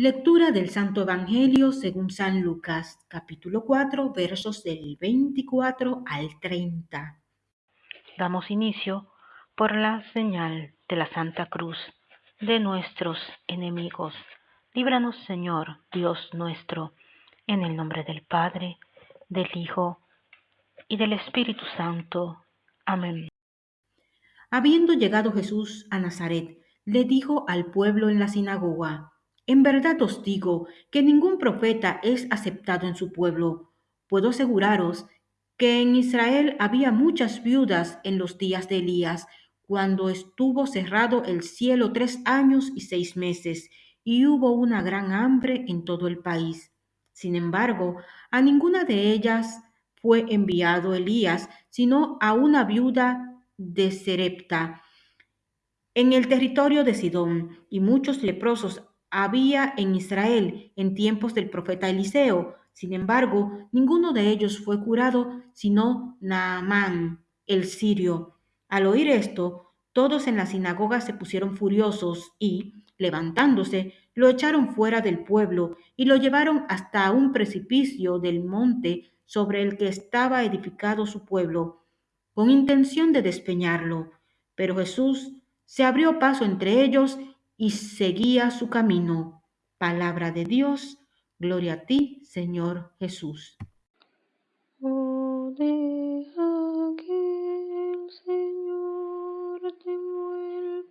Lectura del Santo Evangelio según San Lucas, capítulo 4, versos del 24 al 30. Damos inicio por la señal de la Santa Cruz de nuestros enemigos. Líbranos, Señor, Dios nuestro, en el nombre del Padre, del Hijo y del Espíritu Santo. Amén. Habiendo llegado Jesús a Nazaret, le dijo al pueblo en la sinagoga, En verdad os digo que ningún profeta es aceptado en su pueblo. Puedo aseguraros que en Israel había muchas viudas en los días de Elías, cuando estuvo cerrado el cielo tres años y seis meses, y hubo una gran hambre en todo el país. Sin embargo, a ninguna de ellas fue enviado Elías, sino a una viuda de Serepta, en el territorio de Sidón, y muchos leprosos había en Israel en tiempos del profeta Eliseo. Sin embargo, ninguno de ellos fue curado, sino Naamán, el sirio. Al oír esto, todos en la sinagoga se pusieron furiosos y, levantándose, lo echaron fuera del pueblo y lo llevaron hasta un precipicio del monte sobre el que estaba edificado su pueblo con intención de despeñarlo, pero Jesús se abrió paso entre ellos y seguía su camino. Palabra de Dios, gloria a ti, Señor Jesús.